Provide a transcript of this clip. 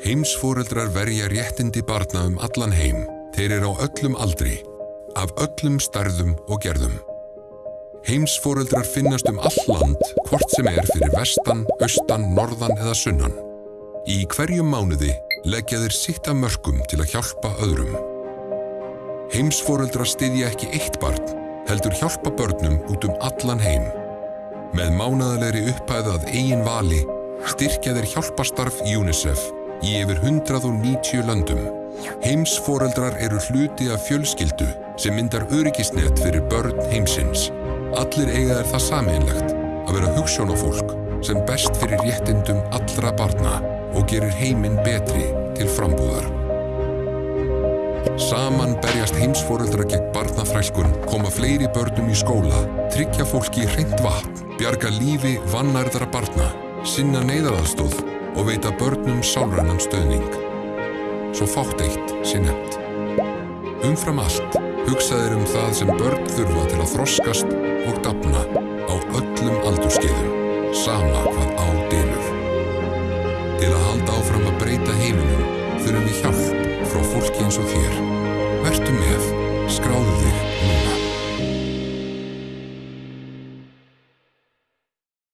Heimsfóreldrar verja réttindi barna um allan heim. Þeir eru á öllum aldri, af öllum stærðum og gerðum. Heimsfóreldrar finnast um all land, hvort sem er fyrir vestan, austan, norðan eða sunnan. Í hverjum mánuði leggja þeir sitt af mörgum til að hjálpa öðrum. Heimsfóreldrar styðja ekki eitt barn, heldur hjálpa börnum út um allan heim. Með mánaðalegri upphæðað eigin vali styrkja þeir hjálpastarf UNICEF í yfir 190 löndum. Heimsforeldrar eru hluti af fjölskyldu sem myndar öryggisnet fyrir börn heimsins. Allir eiga er það sameinlegt að vera hugssjónafólk sem best fyrir réttindum allra barna og gerir heiminn betri til frambúðar. Saman berjast heimsforeldra gegn barnaþrælkun, koma fleiri börnum í skóla, tryggja fólki hreint vatn, bjarga lífi vannærðara barna, sinna neyðaraðstóð og veita börnum sálrannan stöðning. Svo fátt eitt sé nefnt. Umfram allt hugsaðir um það sem börn þurfa til að þroskast og dapna á öllum aldurskeiðum, sama hvað á delur. Til að halda áfram að breyta heiminum þurfum við hjálp frá fólki eins og þér. Vertu með, skráðu